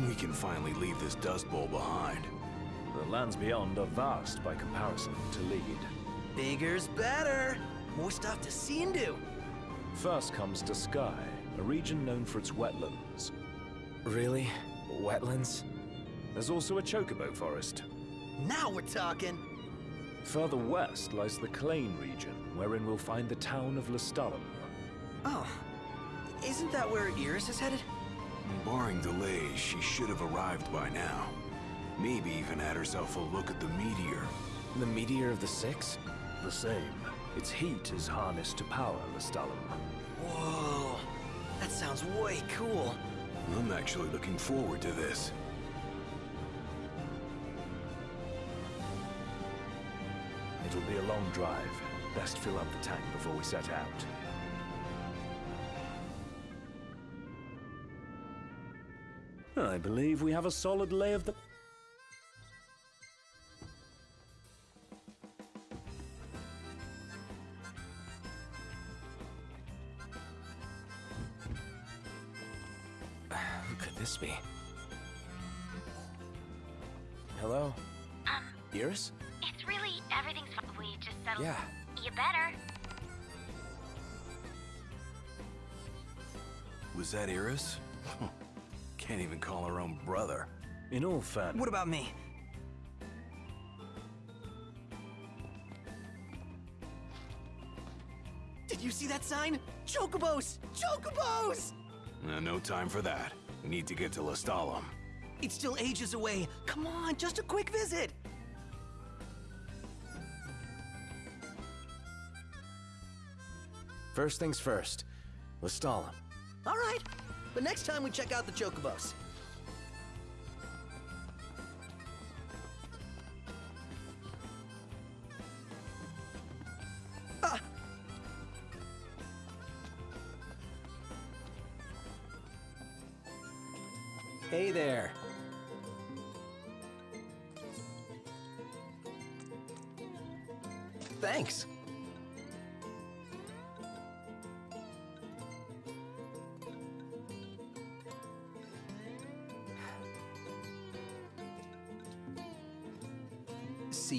We can finally leave this Dust Bowl behind. The lands beyond are vast by comparison to Leide. Bigger's better. More stuff to see and do. First comes Duscae, a region known for its wetlands. Really? Wetlands? There's also a chocobo forest. Now we're talking. Further west lies the Cleigne region, wherein we'll find the town of Lestallum. Oh, isn't that where Iris is headed? Barring delays, she should have arrived by now. Maybe even had herself a look at the meteor. The meteor of the Six? The same. Its heat is harnessed to power Lestallum. Whoa, that sounds way cool. I'm actually looking forward to this. It'll be a long drive. Best fill up the tank before we set out. I believe we have a solid lay of the... Who could this be? Hello? Um, Iris? it's really everything's fine. We just settled. Yeah. You better. Was that Iris? Can't even call her own brother. In all fairness... What about me? Did you see that sign? Chocobos! Chocobos! Uh, no time for that. We need to get to Lestallum. It's still ages away. Come on, just a quick visit. First things first. Lestallum. All right, but next time we check out the Chocobos. Ah. Hey there. Thanks.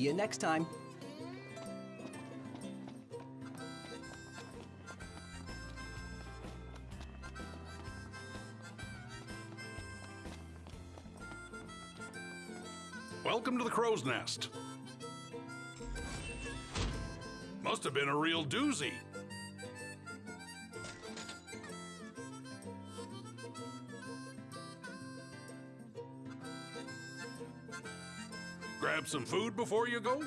You next time. Welcome to the Crow's Nest. Must have been a real doozy. Some food before you go?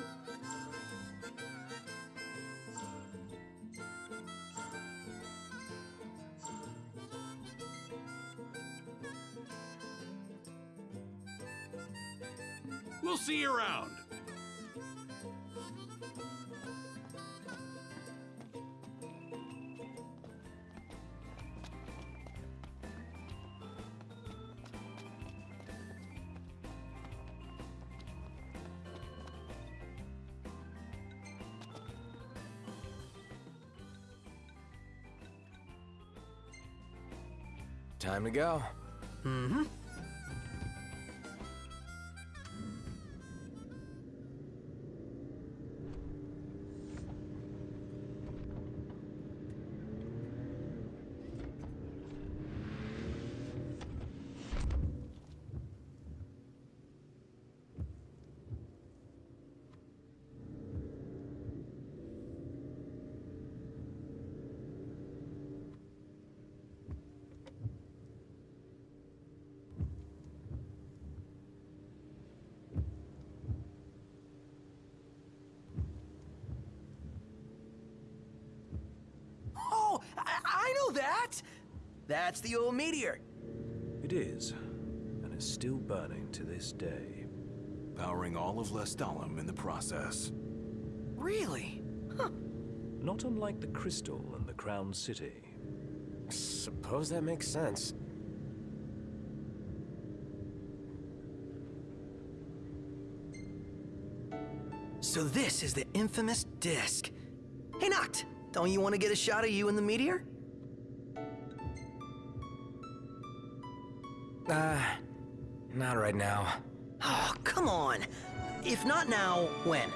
Time to go. Mm-hmm. Know that! That's the old meteor. It is, and is still burning to this day. Powering all of Lestallum in the process. Really? Huh. Not unlike the Crystal and the Crown City. Suppose that makes sense. So this is the infamous disc. Hey, Noct, don't you want to get a shot of you in the meteor? Uh, Not right now. Oh, come on. If not now, when?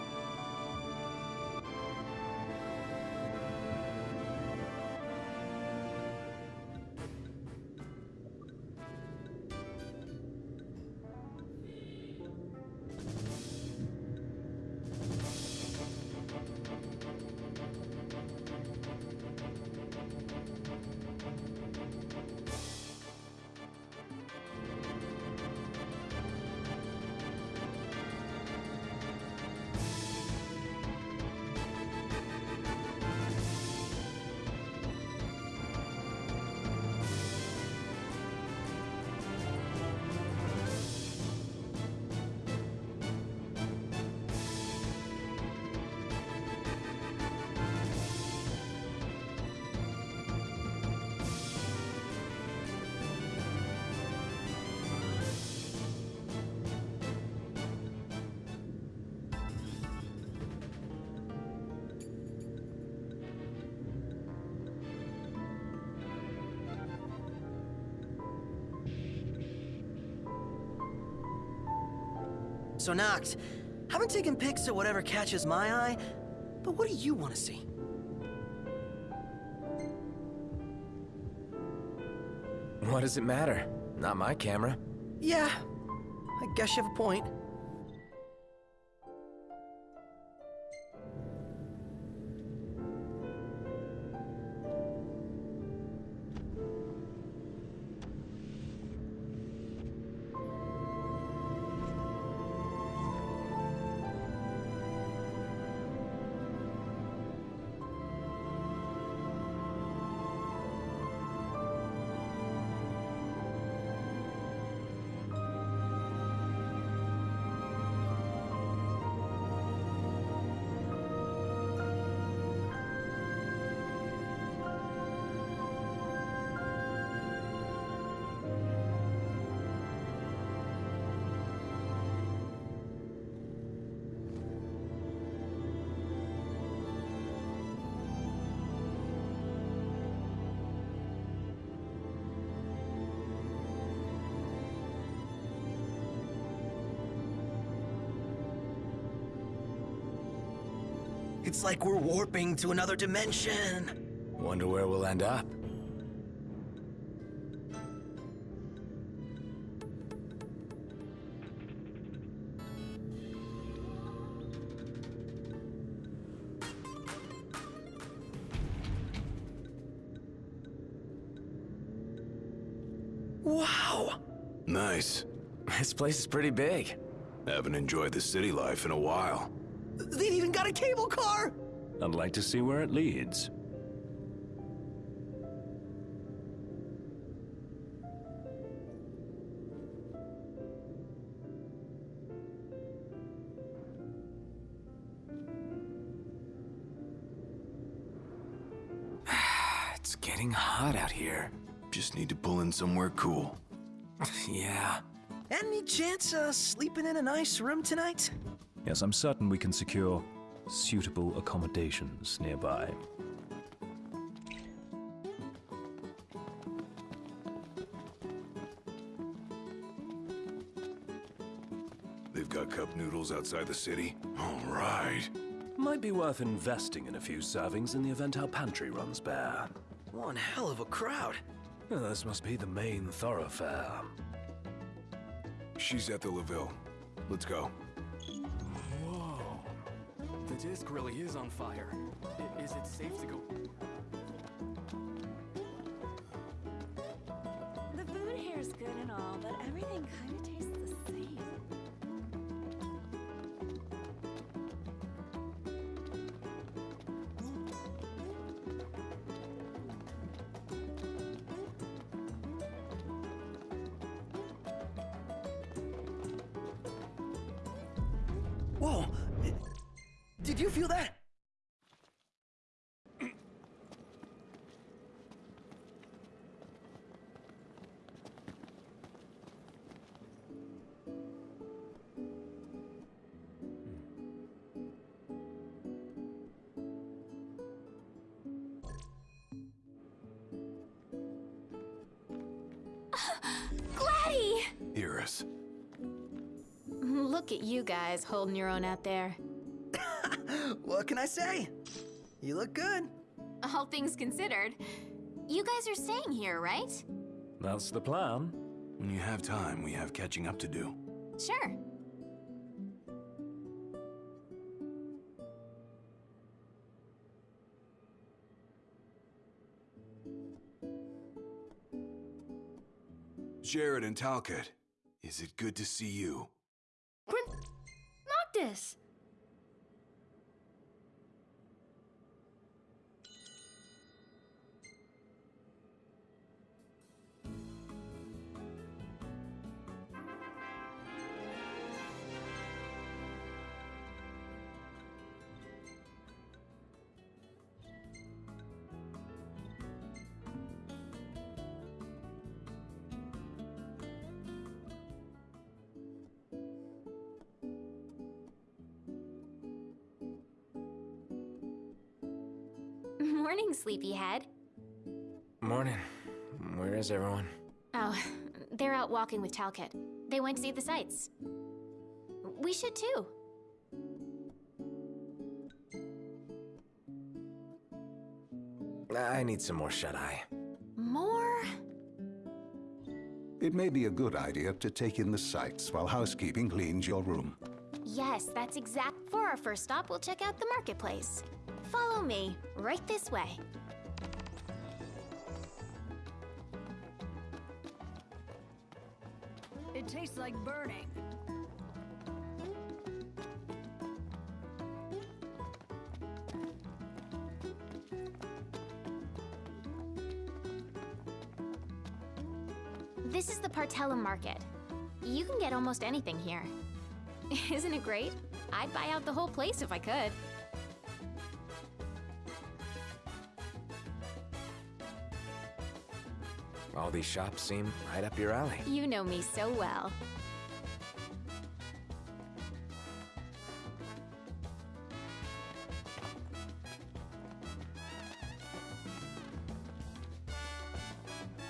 So, Noct, I've been taking pics of whatever catches my eye, but what do you want to see? What does it matter? Not my camera. Yeah, I guess you have a point. It's like we're warping to another dimension. Wonder where we'll end up. Wow! Nice. This place is pretty big. Haven't enjoyed the city life in a while. They've even got a cable car! I'd like to see where it leads. It's getting hot out here. Just need to pull in somewhere cool. yeah. Any chance of sleeping in a nice room tonight? Yes, I'm certain we can secure suitable accommodations nearby. They've got cup noodles outside the city? All right. Might be worth investing in a few servings in the event our pantry runs bare. One hell of a crowd. This must be the main thoroughfare. She's at the Leville. Let's go. The disc really is on fire. I- is it safe to go? The food here is good and all, but everything kind of tastes the same. Whoa! Did you feel that? Gladdy! Iris, Look at you guys holding your own out there. What can I say? You look good. All things considered, you guys are staying here, right? That's the plan. When you have time, we have catching up to do. Sure. Jared and Talcott, is it good to see you? Prin- Noctis! Morning, sleepyhead. Morning. Where is everyone? Oh, they're out walking with Talcott. They went to see the sights. We should too. I need some more shut-eye. More? It may be a good idea to take in the sights while housekeeping cleans your room. Yes, that's exact. For our first stop, we'll check out the marketplace. Follow me, right this way. It tastes like burning. This is the Partella Market. You can get almost anything here. Isn't it great? I'd buy out the whole place if I could. All these shops seem right up your alley. You know me so well.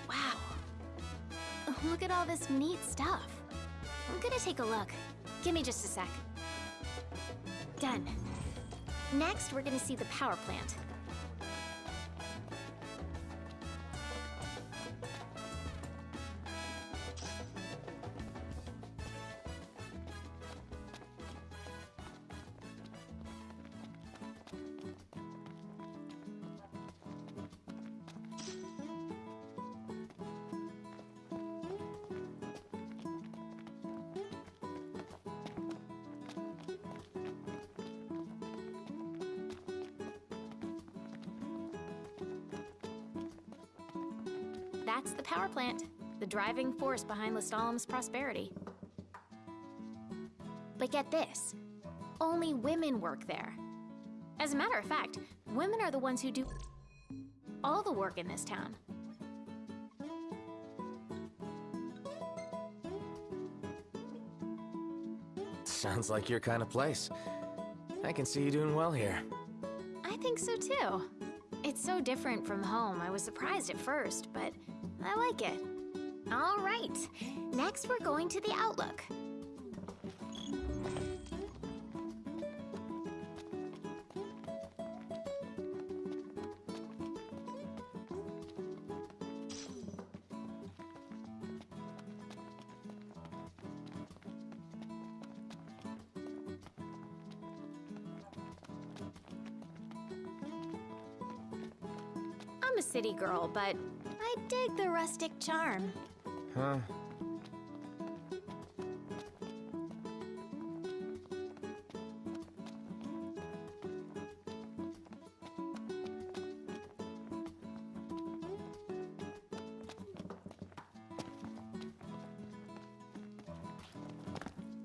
Wow. Look at all this neat stuff. I'm gonna take a look. Give me just a sec. Done. Next, we're gonna see the power plant. That's the power plant, the driving force behind Lestallum's prosperity. But get this only women work there. As a matter of fact, women are the ones who do all the work in this town. Sounds like your kind of place. I can see you doing well here. I think so too. It's so different from home. I was surprised at first, but I like it. All right. Next, we're going to the Outlook. I'm a city girl, but dig the rustic charm. Huh?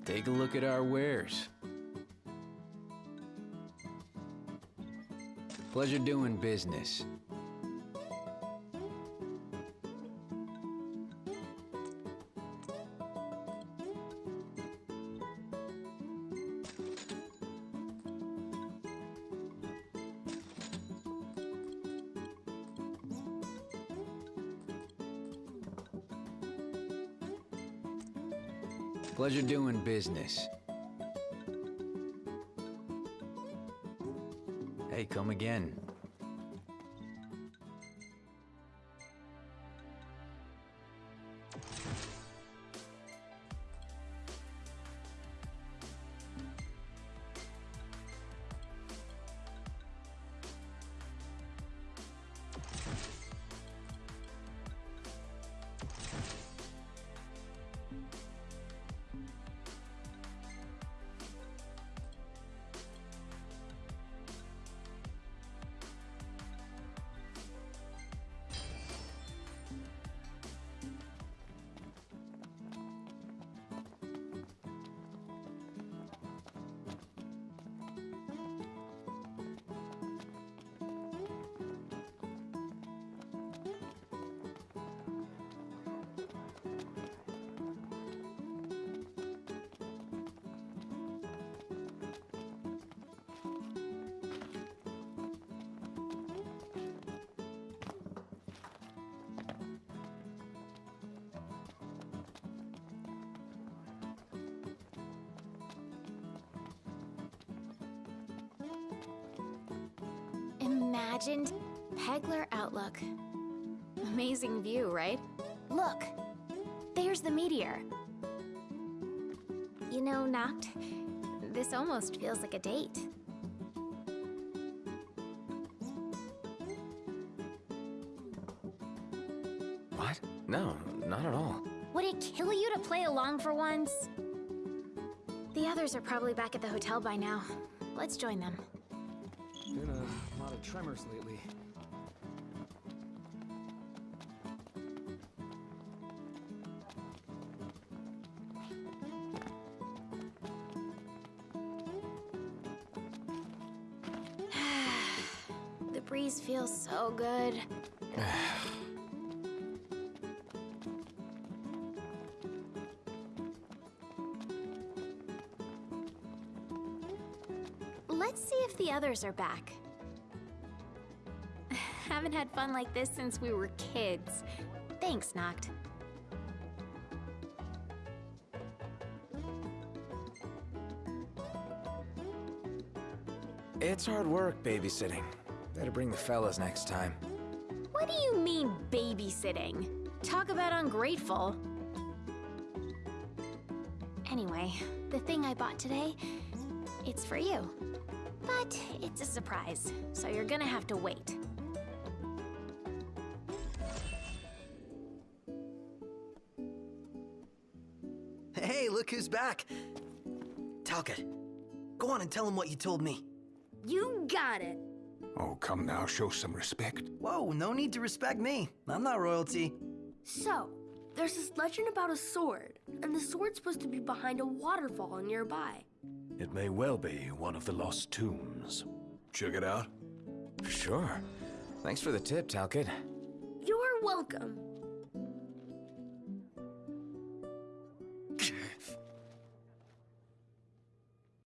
Take a look at our wares. Pleasure doing business. Doing business. Hey, come again. Imagined Pegler Outlook. Amazing view, right? Look, there's the meteor. You know, Noct, this almost feels like a date. What? No, not at all. Would it kill you to play along for once? The others are probably back at the hotel by now. Let's join them. Been a lot of tremors lately. the breeze feels so good. Others are back. Haven't had fun like this since we were kids. Thanks, Noct. It's hard work babysitting. Better bring the fellas next time. What do you mean, babysitting? Talk about ungrateful. Anyway, the thing I bought today, it's for you. But it's a surprise, so you're gonna have to wait. Hey, look who's back. Talcott, go on and tell him what you told me. You got it. Oh, come now, show some respect. Whoa, no need to respect me. I'm not royalty. So, there's this legend about a sword, and the sword's supposed to be behind a waterfall nearby. It may well be one of the lost tombs. Check it out. Sure. Thanks for the tip, Talcott. You're welcome.